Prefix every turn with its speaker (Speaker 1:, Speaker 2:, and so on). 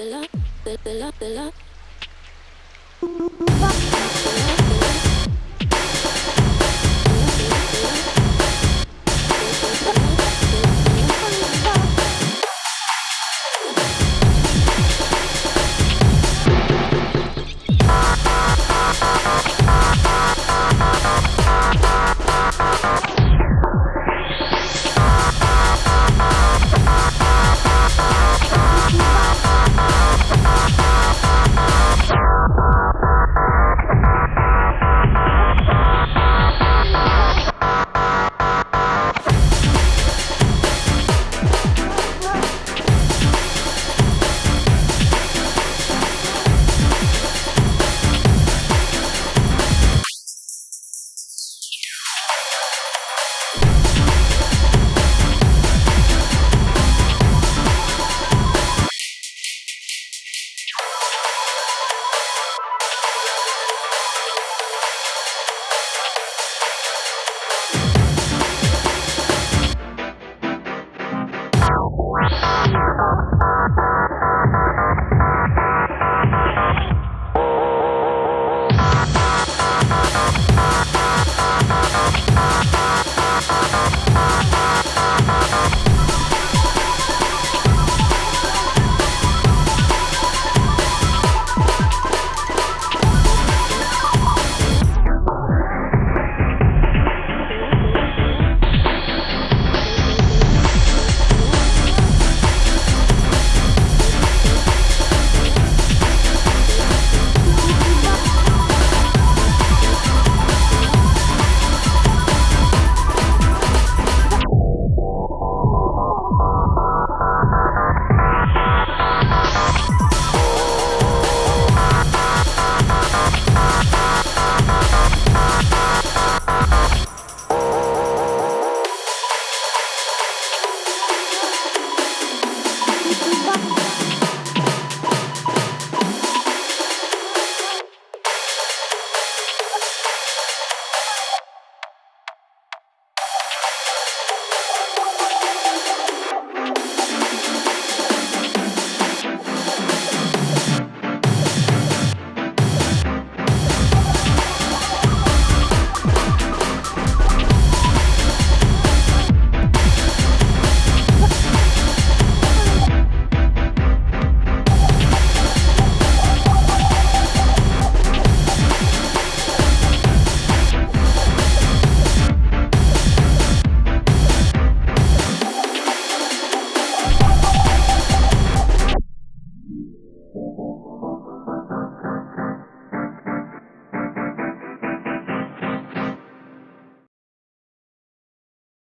Speaker 1: the love, the love, the love.